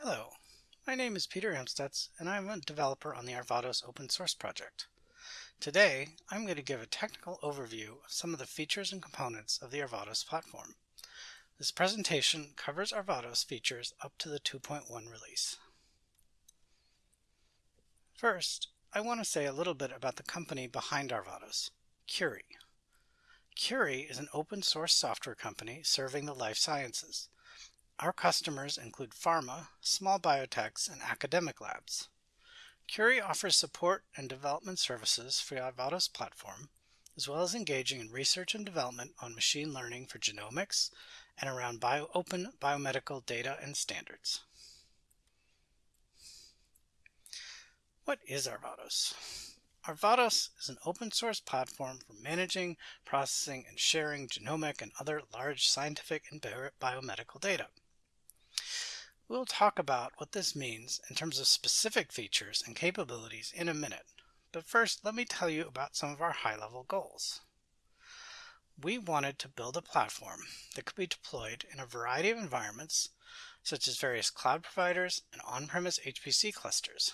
Hello, my name is Peter Amstutz and I'm a developer on the Arvados open source project. Today, I'm going to give a technical overview of some of the features and components of the Arvados platform. This presentation covers Arvados features up to the 2.1 release. First, I want to say a little bit about the company behind Arvados, Curii. Curii is an open source software company serving the life sciences. Our customers include pharma, small biotechs, and academic labs. Curii offers support and development services for Arvados platform, as well as engaging in research and development on machine learning for genomics and around bio open biomedical data and standards. What is Arvados? Arvados is an open source platform for managing, processing, and sharing genomic and other large scientific and biomedical data. We'll talk about what this means in terms of specific features and capabilities in a minute, but first let me tell you about some of our high-level goals. We wanted to build a platform that could be deployed in a variety of environments, such as various cloud providers and on-premise HPC clusters.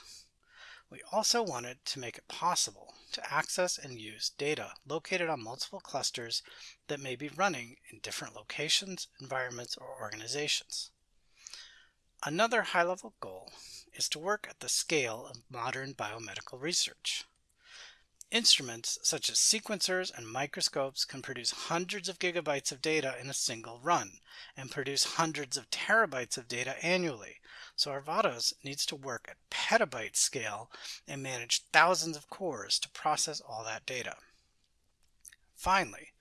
We also wanted to make it possible to access and use data located on multiple clusters that may be running in different locations, environments, or organizations. Another high-level goal is to work at the scale of modern biomedical research. Instruments such as sequencers and microscopes can produce hundreds of gigabytes of data in a single run and produce hundreds of terabytes of data annually. So Arvados needs to work at petabyte scale and manage thousands of cores to process all that data. Finally,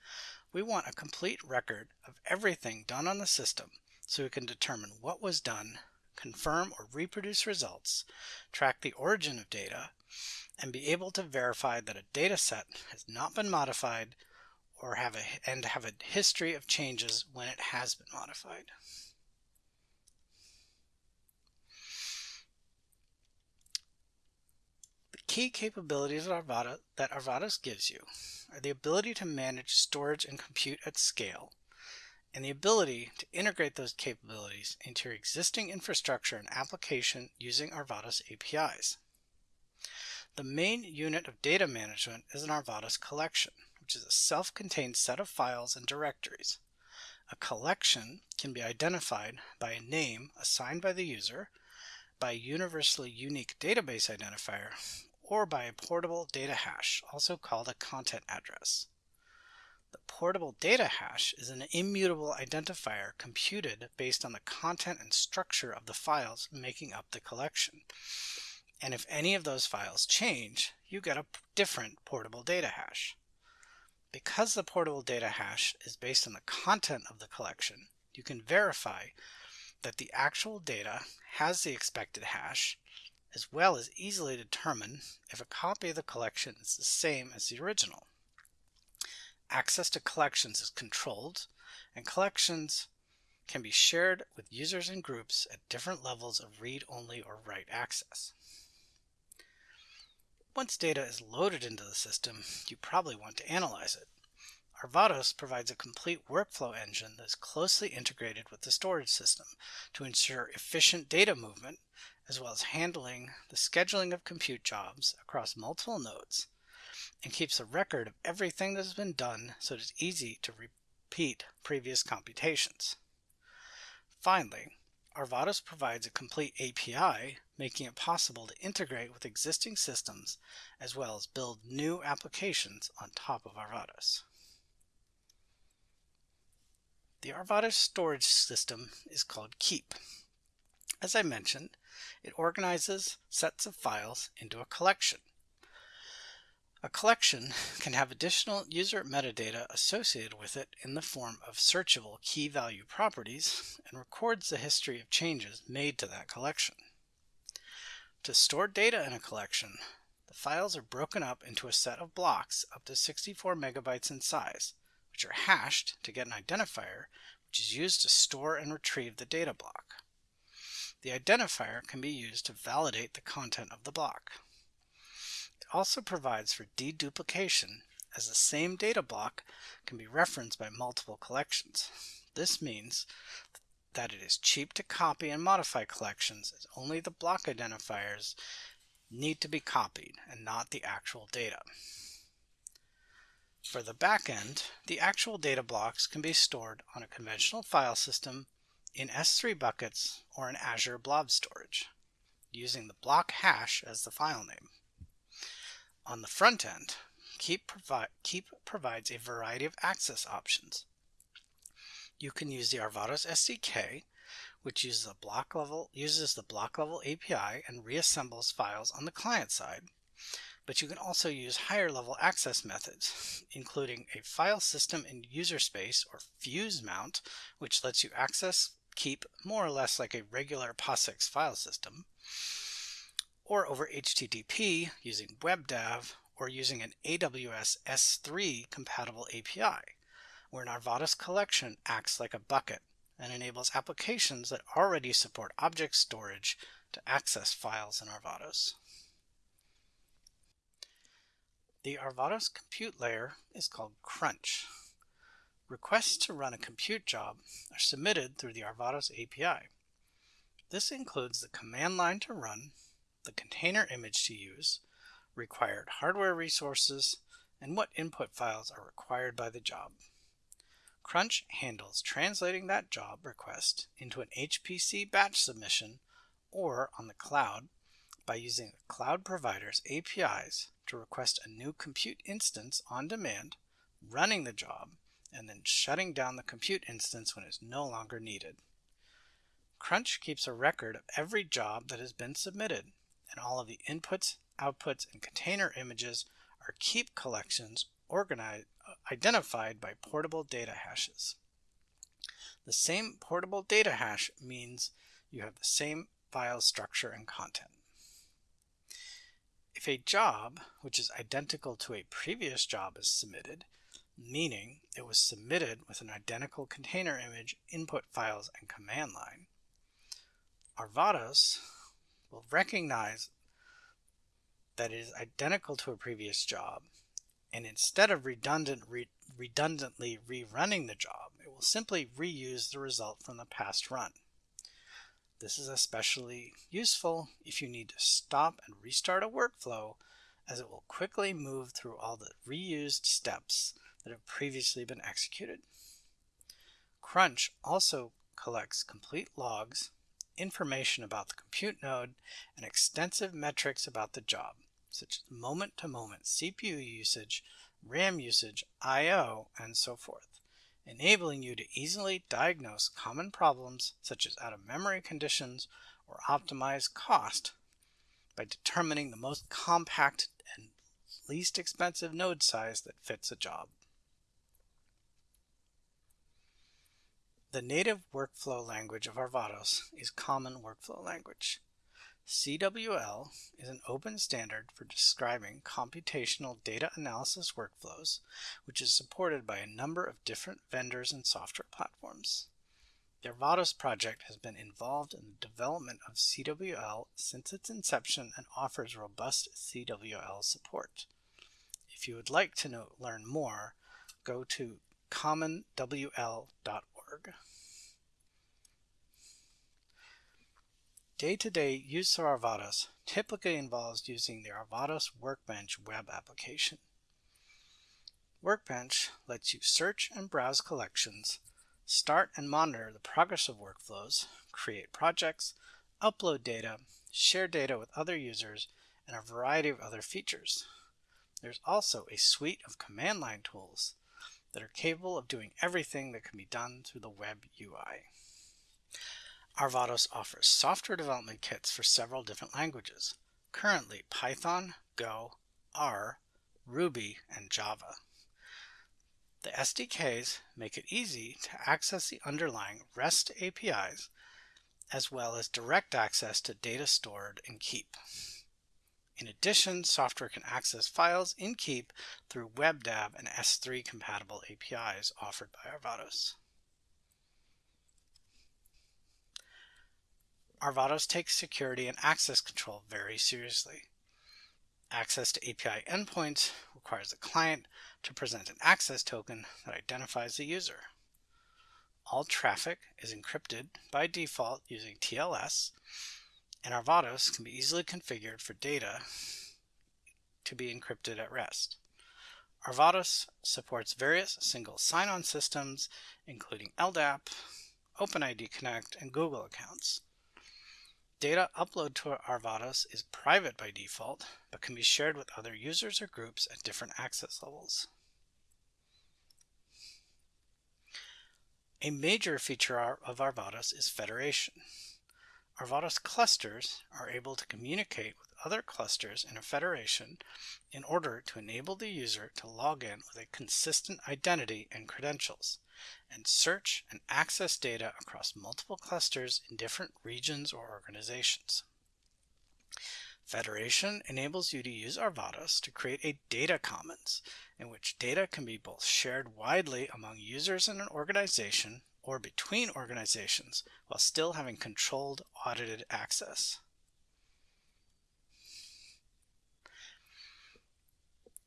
we want a complete record of everything done on the system so we can determine what was done, confirm or reproduce results, track the origin of data, and be able to verify that a data set has not been modified or have a, and have a history of changes when it has been modified. The key capabilities Arvada, that gives you are the ability to manage storage and compute at scale, and the ability to integrate those capabilities into your existing infrastructure and application using Arvados APIs. The main unit of data management is an Arvados collection, which is a self-contained set of files and directories. A collection can be identified by a name assigned by the user, by a universally unique database identifier, or by a portable data hash, also called a content address. The portable data hash is an immutable identifier computed based on the content and structure of the files making up the collection. And if any of those files change, you get a different portable data hash. Because the portable data hash is based on the content of the collection, you can verify that the actual data has the expected hash, as well as easily determine if a copy of the collection is the same as the original access to collections is controlled, and collections can be shared with users and groups at different levels of read-only or write access. Once data is loaded into the system, you probably want to analyze it. Arvados provides a complete workflow engine that is closely integrated with the storage system to ensure efficient data movement, as well as handling the scheduling of compute jobs across multiple nodes and keeps a record of everything that has been done so it is easy to repeat previous computations. Finally, Arvados provides a complete API, making it possible to integrate with existing systems as well as build new applications on top of Arvados. The Arvados storage system is called Keep. As I mentioned, it organizes sets of files into a collection a collection can have additional user metadata associated with it in the form of searchable key value properties and records the history of changes made to that collection. To store data in a collection, the files are broken up into a set of blocks up to 64 megabytes in size, which are hashed to get an identifier which is used to store and retrieve the data block. The identifier can be used to validate the content of the block also provides for deduplication as the same data block can be referenced by multiple collections. This means that it is cheap to copy and modify collections as only the block identifiers need to be copied and not the actual data. For the backend, the actual data blocks can be stored on a conventional file system in S3 buckets or in Azure Blob Storage, using the block hash as the file name. On the front end, Keep, provi Keep provides a variety of access options. You can use the Arvados SDK, which uses block level uses the block level API and reassembles files on the client side. But you can also use higher level access methods, including a file system in user space or fuse mount, which lets you access keep more or less like a regular POSIX file system, or over HTTP using WebDAV or using an AWS S3 compatible API, where Arvados collection acts like a bucket and enables applications that already support object storage to access files in Arvados. The Arvados compute layer is called Crunch. Requests to run a compute job are submitted through the Arvados API. This includes the command line to run, the container image to use, required hardware resources, and what input files are required by the job. Crunch handles translating that job request into an HPC batch submission or on the cloud by using the cloud provider's APIs to request a new compute instance on demand, running the job, and then shutting down the compute instance when it's no longer needed. Crunch keeps a record of every job that has been submitted, and all of the inputs, outputs, and container images are keep collections organized, identified by portable data hashes. The same portable data hash means you have the same file structure and content. If a job, which is identical to a previous job is submitted, meaning it was submitted with an identical container image, input files, and command line, Arvados will recognize that it is identical to a previous job, and instead of redundant re redundantly rerunning the job, it will simply reuse the result from the past run. This is especially useful if you need to stop and restart a workflow as it will quickly move through all the reused steps that have previously been executed. Crunch also collects complete logs, information about the compute node, and extensive metrics about the job, such as moment-to-moment -moment CPU usage, RAM usage, I.O., and so forth, enabling you to easily diagnose common problems such as out-of-memory conditions or optimize cost by determining the most compact and least expensive node size that fits a job. The native workflow language of Arvados is Common Workflow Language. CWL is an open standard for describing computational data analysis workflows, which is supported by a number of different vendors and software platforms. The Arvados project has been involved in the development of CWL since its inception and offers robust CWL support. If you would like to know, learn more, go to commonwl.org. Day-to-day -day use of Arvados typically involves using the Arvados Workbench web application. Workbench lets you search and browse collections, start and monitor the progress of workflows, create projects, upload data, share data with other users, and a variety of other features. There's also a suite of command line tools that are capable of doing everything that can be done through the web UI. Arvados offers software development kits for several different languages, currently Python, Go, R, Ruby, and Java. The SDKs make it easy to access the underlying REST APIs as well as direct access to data stored in Keep. In addition, software can access files in Keep through WebDAV and S3 compatible APIs offered by Arvados. Arvados takes security and access control very seriously. Access to API endpoints requires the client to present an access token that identifies the user. All traffic is encrypted by default using TLS, and Arvados can be easily configured for data to be encrypted at rest. Arvados supports various single sign-on systems, including LDAP, OpenID Connect, and Google accounts. Data upload to Arvados is private by default, but can be shared with other users or groups at different access levels. A major feature of Arvados is federation. Arvados clusters are able to communicate with other clusters in a federation in order to enable the user to log in with a consistent identity and credentials, and search and access data across multiple clusters in different regions or organizations. Federation enables you to use Arvados to create a data commons in which data can be both shared widely among users in an organization or between organizations while still having controlled audited access.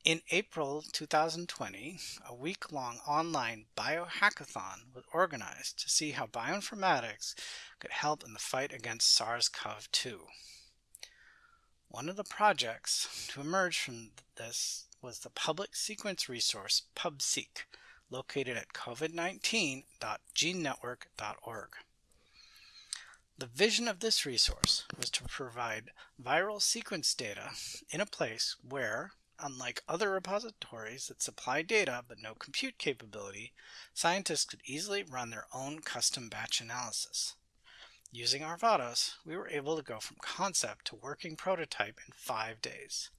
In April 2020, a week-long online biohackathon was organized to see how bioinformatics could help in the fight against SARS-CoV-2. One of the projects to emerge from this was the public sequence resource PubSeq, located at covid19.genenetwork.org. The vision of this resource was to provide viral sequence data in a place where, unlike other repositories that supply data but no compute capability, scientists could easily run their own custom batch analysis. Using Arvados, we were able to go from concept to working prototype in five days.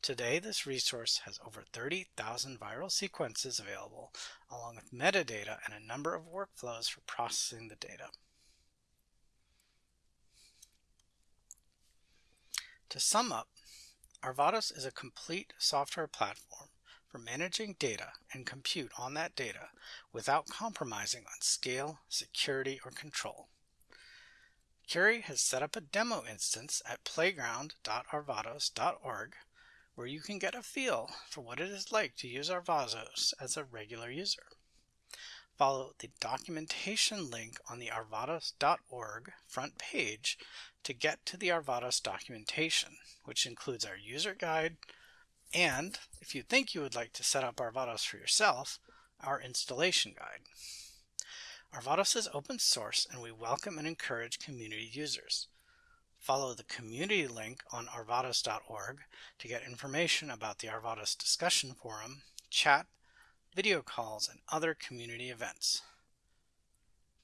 Today, this resource has over 30,000 viral sequences available, along with metadata and a number of workflows for processing the data. To sum up, Arvados is a complete software platform for managing data and compute on that data without compromising on scale, security, or control. Curii has set up a demo instance at playground.arvados.org where you can get a feel for what it is like to use Arvados as a regular user. Follow the documentation link on the arvados.org front page to get to the Arvados documentation, which includes our user guide, and if you think you would like to set up Arvados for yourself, our installation guide. Arvados is open source and we welcome and encourage community users. Follow the community link on arvados.org to get information about the Arvados discussion forum, chat, video calls, and other community events.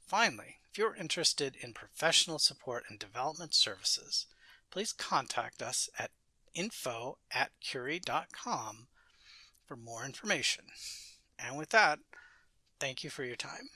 Finally, if you're interested in professional support and development services, please contact us at info at curii.com for more information. And with that, thank you for your time.